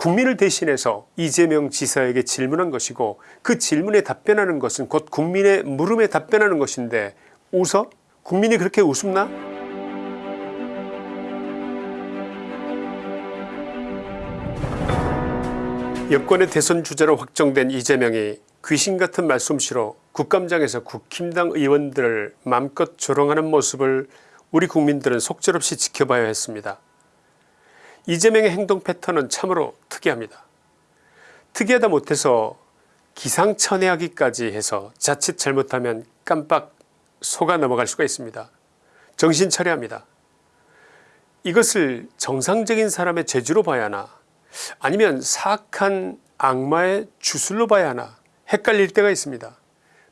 국민을 대신해서 이재명 지사에게 질문한 것이고 그 질문에 답변하는 것은 곧 국민의 물음에 답변하는 것인데 웃어? 국민이 그렇게 웃음나? 여권의 대선 주자로 확정된 이재명이 귀신같은 말솜씨로 국감장에서 국힘당 의원들을 맘껏 조롱하는 모습을 우리 국민들은 속절없이 지켜봐야 했습니다. 이재명의 행동 패턴은 참으로 특이합니다. 특이하다 못해서 기상천외하기까지 해서 자칫 잘못하면 깜빡 속아 넘어갈 수가 있습니다. 정신 차려야 합니다. 이것을 정상적인 사람의 재주로 봐야 하나 아니면 사악한 악마의 주술로 봐야 하나 헷갈릴 때가 있습니다.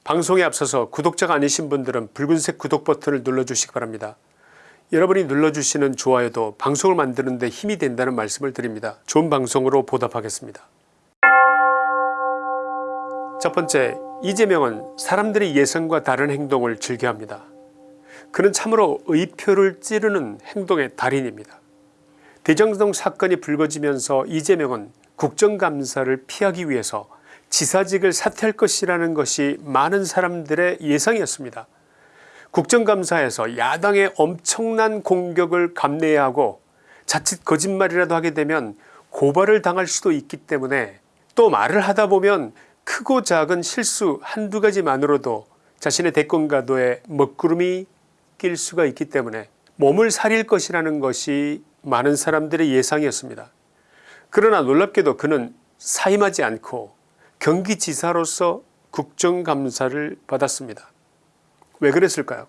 방송에 앞서서 구독자가 아니신 분들은 붉은색 구독 버튼을 눌러주시기 바랍니다. 여러분이 눌러주시는 좋아요도 방송을 만드는 데 힘이 된다는 말씀을 드립니다. 좋은 방송으로 보답하겠습니다. 첫 번째 이재명은 사람들의 예상과 다른 행동을 즐겨합니다. 그는 참으로 의표를 찌르는 행동의 달인입니다. 대장동 사건이 불거지면서 이재명은 국정감사를 피하기 위해서 지사직을 사퇴할 것이라는 것이 많은 사람들의 예상이었습니다. 국정감사에서 야당의 엄청난 공격을 감내해야 하고 자칫 거짓말이라도 하게 되면 고발을 당할 수도 있기 때문에 또 말을 하다 보면 크고 작은 실수 한두 가지만으로도 자신의 대권 가도에 먹구름이 낄 수가 있기 때문에 몸을 사릴 것이라는 것이 많은 사람들의 예상이었습니다. 그러나 놀랍게도 그는 사임하지 않고 경기지사로서 국정감사를 받았습니다. 왜 그랬을까요?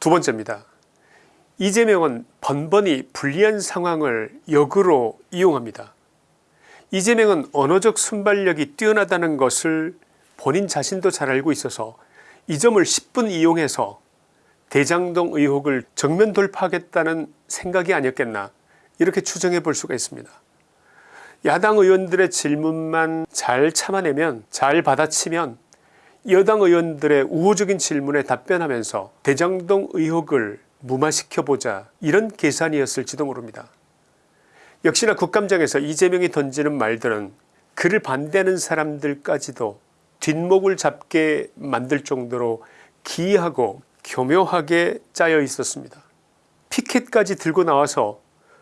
두 번째입니다. 이재명은 번번이 불리한 상황을 역으로 이용합니다. 이재명은 언어적 순발력이 뛰어나다는 것을 본인 자신도 잘 알고 있어서 이 점을 10분 이용해서 대장동 의혹을 정면 돌파하겠다는 생각이 아니었겠나 이렇게 추정해 볼 수가 있습니다. 야당 의원들의 질문만 잘 참아내면 잘 받아치면 여당 의원들의 우호적인 질문에 답변하면서 대장동 의혹을 무마시켜보자 이런 계산이었을지도 모릅니다. 역시나 국감장에서 이재명이 던지는 말들은 그를 반대하는 사람들까지도 뒷목을 잡게 만들 정도로 기이하고 교묘하게 짜여 있었습니다. 피켓까지 들고 나와서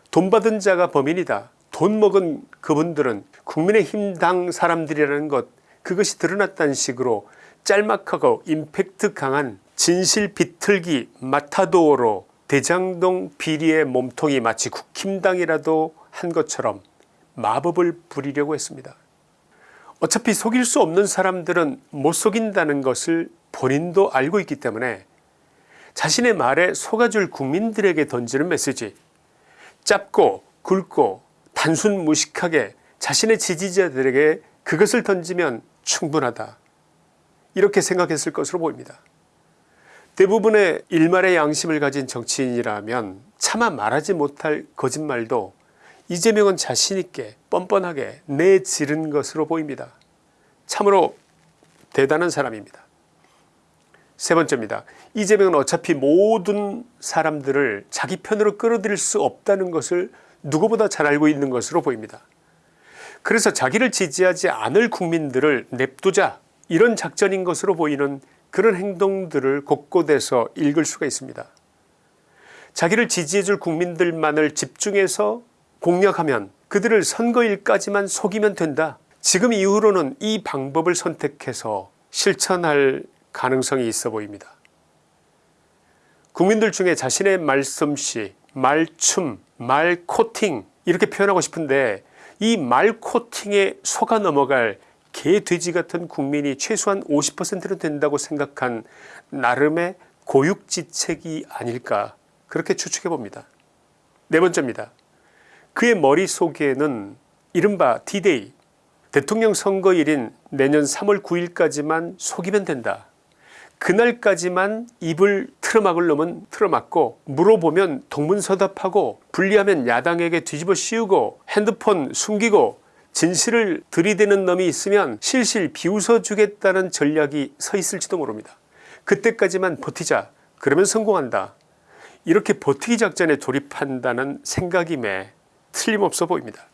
돈 받은 자가 범인이다. 돈 먹은 그분들은 국민의힘 당 사람들이라는 것 그것이 드러났다는 식으로 짤막하고 임팩트 강한 진실 비틀기 마타도어로 대장동 비리의 몸통이 마치 국힘당이라도 한 것처럼 마법을 부리려고 했습니다. 어차피 속일 수 없는 사람들은 못 속인다는 것을 본인도 알고 있기 때문에 자신의 말에 속아줄 국민들에게 던지는 메시지 짧고 굵고 단순 무식하게 자신의 지지자들에게 그것을 던지면 충분하다 이렇게 생각했을 것으로 보입니다. 대부분의 일말의 양심을 가진 정치인이라면 차마 말하지 못할 거짓말도 이재명은 자신있게 뻔뻔하게 내지른 것으로 보입니다. 참으로 대단한 사람입니다. 세 번째입니다. 이재명은 어차피 모든 사람들을 자기 편으로 끌어들일 수 없다는 것을 누구보다 잘 알고 있는 것으로 보입니다. 그래서 자기를 지지하지 않을 국민들을 냅두자 이런 작전인 것으로 보이는 그런 행동들을 곳곳에서 읽을 수가 있습니다. 자기를 지지해줄 국민들만을 집중해서 공략하면 그들을 선거일까지만 속이면 된다. 지금 이후로는 이 방법을 선택해서 실천할 가능성이 있어 보입니다. 국민들 중에 자신의 말솜씨, 말춤, 말코팅 이렇게 표현하고 싶은데 이 말코팅에 속아 넘어갈 개 돼지 같은 국민이 최소한 50%는 된다고 생각한 나름의 고육지책이 아닐까 그렇게 추측해 봅니다. 네 번째입니다. 그의 머릿속에는 이른바 D-Day 대통령 선거일인 내년 3월 9일까지만 속이면 된다. 그날까지만 입을 틀어막을 놈은 틀어막고 물어보면 동문서답하고 불리하면 야당에게 뒤집어 씌우고 핸드폰 숨기고 진실을 들이대는 놈이 있으면 실실 비웃어 주겠다는 전략이 서 있을지도 모릅니다. 그때까지만 버티자 그러면 성공한다. 이렇게 버티기 작전에 돌입한다는 생각임에 틀림없어 보입니다.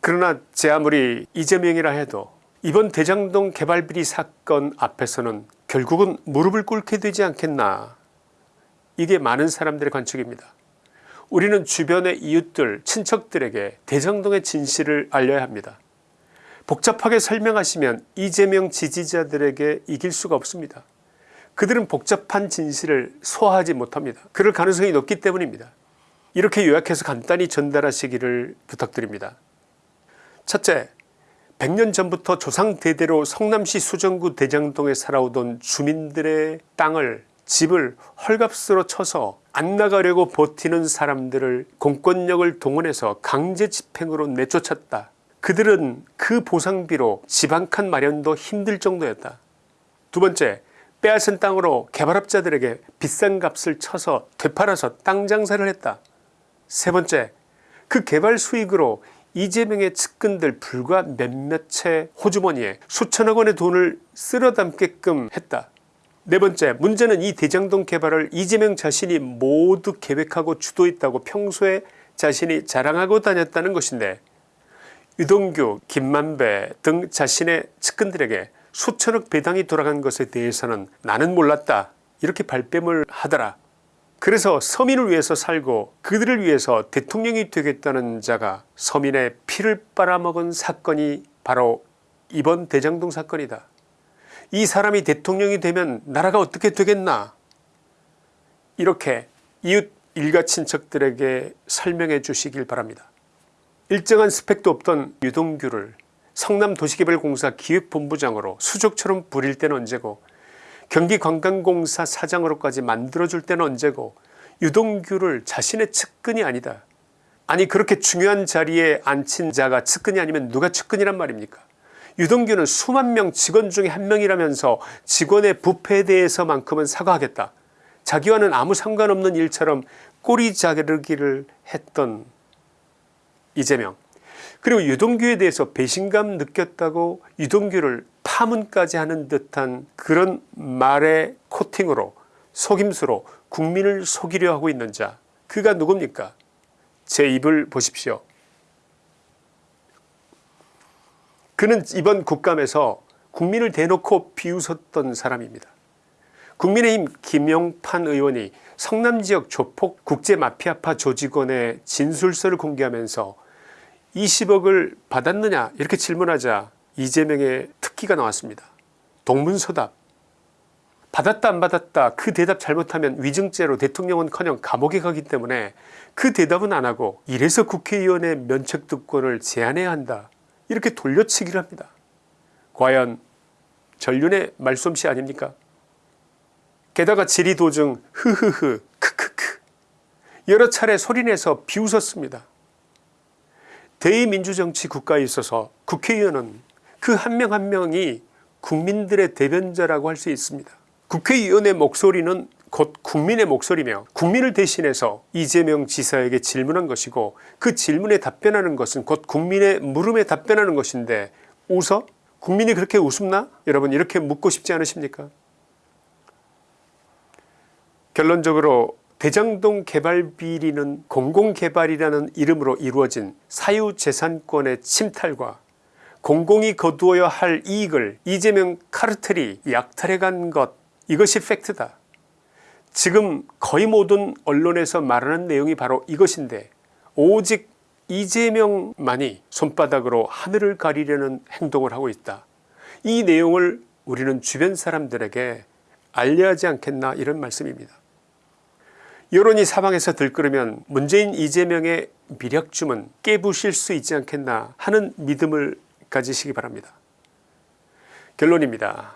그러나 제 아무리 이재명이라 해도 이번 대장동 개발비리 사건 앞에서는 결국은 무릎을 꿇게 되지 않겠나 이게 많은 사람들의 관측입니다. 우리는 주변의 이웃들 친척들에게 대장동의 진실을 알려야 합니다. 복잡하게 설명하시면 이재명 지지자들에게 이길 수가 없습니다. 그들은 복잡한 진실을 소화하지 못합니다. 그럴 가능성이 높기 때문입니다. 이렇게 요약해서 간단히 전달하시기를 부탁드립니다. 첫째, 100년 전부터 조상 대대로 성남시 수정구 대장동에 살아오던 주민들의 땅을 집을 헐값으로 쳐서 안 나가려고 버티는 사람들을 공권력을 동원해서 강제 집행으로 내쫓았다. 그들은 그 보상비로 집 한 칸 마련도 힘들 정도였다. 두 번째 빼앗은 땅으로 개발업자들에게 비싼 값을 쳐서 되팔아서 땅 장사를 했다. 세 번째 그 개발 수익으로 이재명의 측근들 불과 몇몇 채 호주머니에 수천억 원의 돈을 쓸어 담게끔 했다. 네 번째 문제는 이 대장동 개발을 이재명 자신이 모두 계획하고 주도했다고 평소에 자신이 자랑하고 다녔다는 것인데 유동규 김만배 등 자신의 측근들에게 수천억 배당이 돌아간 것에 대해서는 나는 몰랐다 이렇게 발뺌을 하더라. 그래서 서민을 위해서 살고 그들을 위해서 대통령이 되겠다는 자가 서민의 피를 빨아먹은 사건이 바로 이번 대장동 사건이다. 이 사람이 대통령이 되면 나라가 어떻게 되겠나 이렇게 이웃 일가 친척들에게 설명해 주시길 바랍니다. 일정한 스펙도 없던 유동규를 성남도시개발공사 기획본부장으로 수족처럼 부릴 때는 언제고 경기관광공사 사장으로까지 만들어줄 때는 언제고 유동규를 자신의 측근이 아니다. 아니 그렇게 중요한 자리에 앉힌 자가 측근이 아니면 누가 측근이란 말입니까 유동규는 수만 명 직원 중에 한 명이라면서 직원의 부패에 대해서만큼은 사과하겠다. 자기와는 아무 상관없는 일처럼 꼬리 자르기를 했던 이재명 그리고 유동규에 대해서 배신감 느꼈다고 유동규를 파문까지 하는 듯한 그런 말의 코팅으로 속임수로 국민을 속이려 하고 있는 자 그가 누굽니까 제 입을 보십시오. 그는 이번 국감에서 국민을 대놓고 비웃었던 사람입니다. 국민의힘 김용판 의원이 성남지역 조폭 국제마피아파 조직원의 진술서를 공개하면서 20억을 받았느냐 이렇게 질문하자 이재명의 특기가 나왔습니다. 동문서답 받았다 안 받았다 그 대답 잘못하면 위증죄로 대통령은커녕 감옥에 가기 때문에 그 대답은 안하고 이래서 국회의원의 면책특권을 제한해야 한다 이렇게 돌려치기를 합니다. 과연 전륜의 말솜씨 아닙니까 게다가 지리도중 흐흐흐 크크크 여러 차례 소리내서 비웃었습니다. 대의민주정치 국가에 있어서 국회의원은 그 한 명 한 명이 국민들의 대변자라고 할 수 있습니다. 국회의원의 목소리는 곧 국민의 목소리며 국민을 대신해서 이재명 지사에게 질문한 것이고 그 질문에 답변하는 것은 곧 국민의 물음에 답변하는 것인데 웃어? 국민이 그렇게 웃음나? 여러분 이렇게 묻고 싶지 않으십니까? 결론적으로 대장동 개발 비리는 공공개발이라는 이름으로 이루어진 사유재산권의 침탈과 공공이 거두어야 할 이익을 이재명 카르텔이 약탈해간 것 이것이 팩트다. 지금 거의 모든 언론에서 말하는 내용이 바로 이것인데 오직 이재명만이 손바닥으로 하늘을 가리려는 행동을 하고 있다. 이 내용을 우리는 주변 사람들에게 알려야 하지 않겠나 이런 말씀입니다. 여론이 사방에서 들끓으면 문재인 이재명의 미력쯤은 깨부실 수 있지 않겠나 하는 믿음을 가지시기 바랍니다. 결론입니다.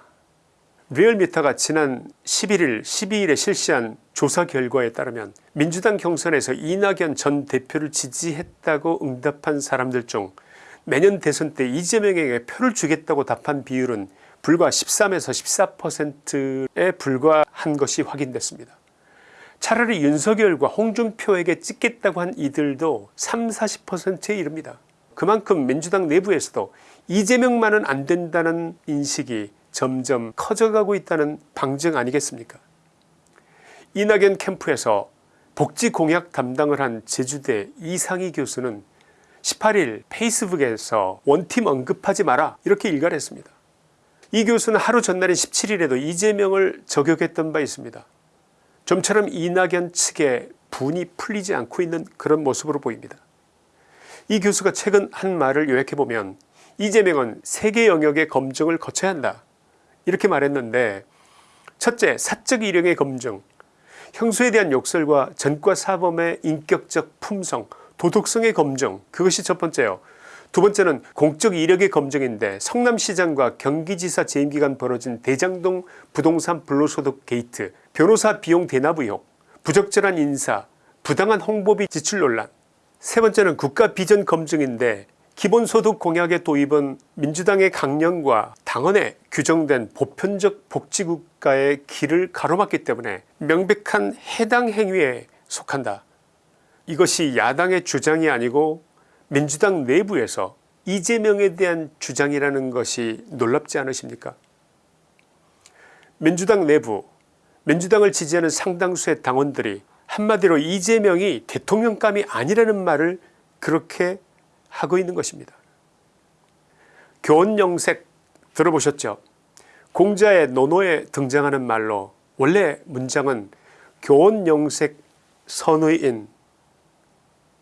리얼미터가 지난 11일 12일에 실시한 조사 결과에 따르면 민주당 경선에서 이낙연 전 대표를 지지했다고 응답한 사람들 중 내년 대선 때 이재명에게 표를 주겠다고 답한 비율은 불과 13에서 14%에 불과한 것이 확인됐습니다. 차라리 윤석열과 홍준표에게 찍겠다고 한 이들도 30, 40%에 이릅니다. 그만큼 민주당 내부에서도 이재명만은 안 된다는 인식이 점점 커져가고 있다는 방증 아니겠습니까 이낙연 캠프에서 복지 공약 담당을 한 제주대 이상희 교수는 18일 페이스북에서 원팀 언급하지 마라 이렇게 일갈했습니다. 이 교수는 하루 전날인 17일에도 이재명을 저격했던 바 있습니다. 좀처럼 이낙연 측의 분이 풀리지 않고 있는 그런 모습으로 보입니다. 이 교수가 최근 한 말을 요약해보면 이재명은 세계 영역의 검증을 거쳐야 한다. 이렇게 말했는데 첫째 사적 이력의 검증. 형수에 대한 욕설과 전과 사범의 인격적 품성 도덕성의 검증. 그것이 첫 번째요. 두 번째는 공적 이력의 검증인데 성남시장과 경기지사 재임기간 벌어진 대장동 부동산 불로소득 게이트 변호사 비용 대납 의혹 부적절한 인사 부당한 홍보비 지출 논란 세 번째는 국가 비전 검증인데 기본소득 공약의 도입은 민주당의 강령과 당헌에 규정된 보편적 복지국가의 길을 가로막기 때문에 명백한 해당 행위에 속한다. 이것이 야당의 주장이 아니고 민주당 내부에서 이재명에 대한 주장이라는 것이 놀랍지 않으십니까 민주당 내부 민주당을 지지하는 상당수의 당원들이 한마디로 이재명이 대통령감이 아니라는 말을 그렇게 하고 있는 것입니다. 교원영색 들어보셨죠 공자의 논어에 등장하는 말로 원래 문장은 교원영색 선의인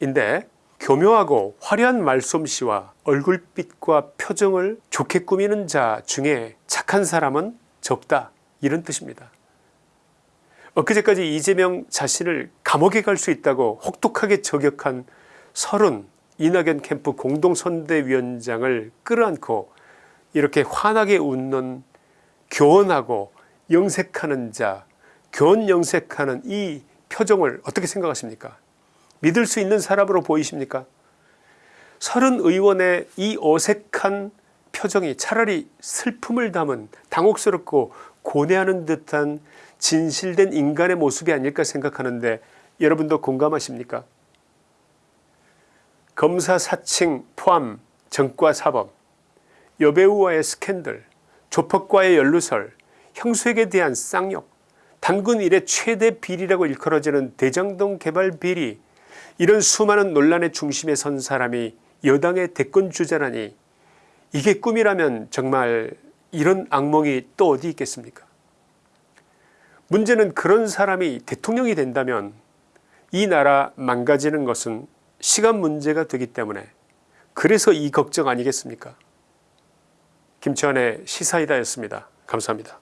인데 교묘하고 화려한 말솜씨와 얼굴빛과 표정을 좋게 꾸미는 자 중에 착한 사람은 적다 이런 뜻입니다. 엊그제까지 이재명 자신을 감옥에 갈 수 있다고 혹독하게 저격한 설은 이낙연 캠프 공동선대위원장을 끌어안고 이렇게 환하게 웃는 교원하고 영색하는 자 교원 영색하는 이 표정을 어떻게 생각하십니까? 믿을 수 있는 사람으로 보이십니까? 서른 의원의 이 어색한 표정이 차라리 슬픔을 담은 당혹스럽고 고뇌하는 듯한 진실된 인간의 모습이 아닐까 생각하는데 여러분도 공감하십니까? 검사 사칭 포함 전과 사범 여배우와의 스캔들 조폭과의 연루설 형수에게 대한 쌍욕 단군 일의 최대 비리라고 일컬어지는 대장동 개발 비리 이런 수많은 논란의 중심에 선 사람이 여당의 대권주자라니 이게 꿈이라면 정말 이런 악몽이 또 어디 있겠습니까 문제는 그런 사람이 대통령이 된다면 이 나라 망가지는 것은 시간 문제가 되기 때문에 그래서 이 걱정 아니겠습니까 김치환의 시사이다였습니다. 감사합니다.